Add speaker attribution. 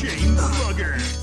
Speaker 1: Chain Slugger.